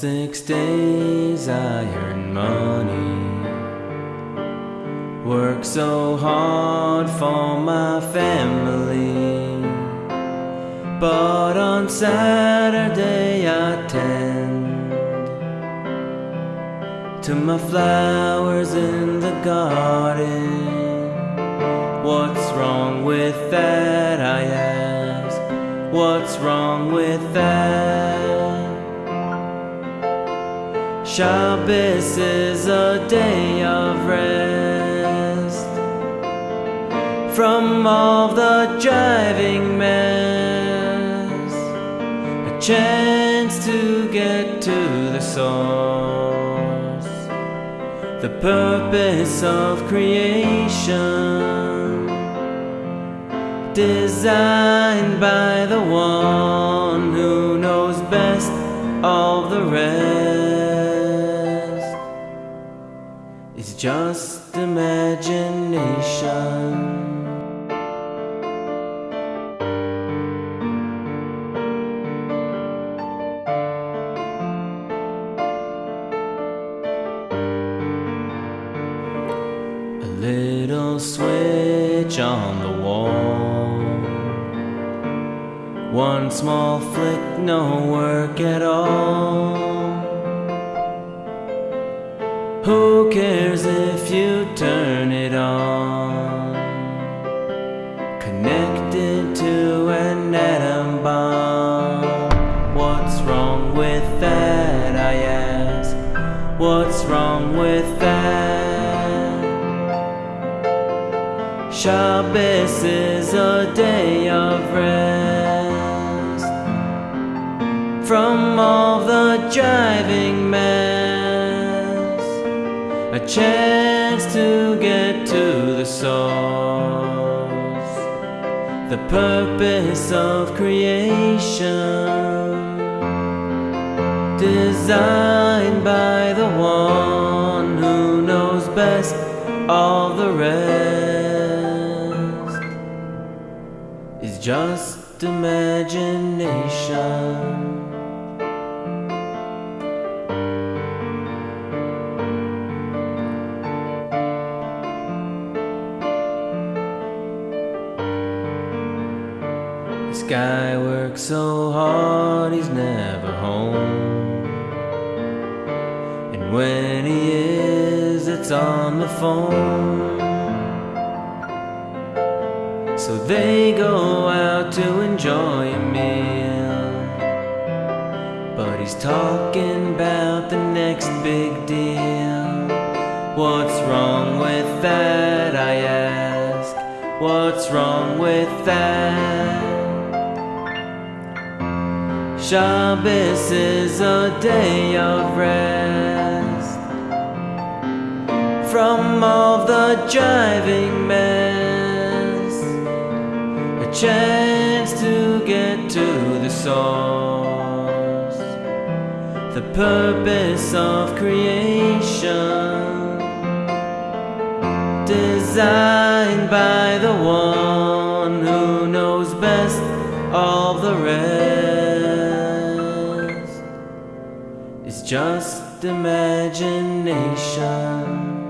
Six days I earn money. Work so hard for my family. But on Saturday I tend to my flowers in the garden. What's wrong with that? I ask. What's wrong with that? Shabbos is a day of rest from all the driving mess. A chance to get to the source, the purpose of creation, designed by the one who knows best of the rest. Just imagination. A little switch on the wall. One small flick, no work at all. Who cares if you turn it on? Connected to an atom bomb. What's wrong with that? I ask. What's wrong with that? Shabbos is a day of rest from all the driving mess. Chance to get to the source, the purpose of creation, designed by the one who knows best all the rest is just imagination. This guy works so hard, he's never home. And when he is, it's on the phone. So they go out to enjoy a meal. But he's talking about the next big deal. What's wrong with that? I ask. What's wrong with that? Shabbos is a day of rest from all the driving mess. A chance to get to the source, the purpose of creation, designed by the one just imagination.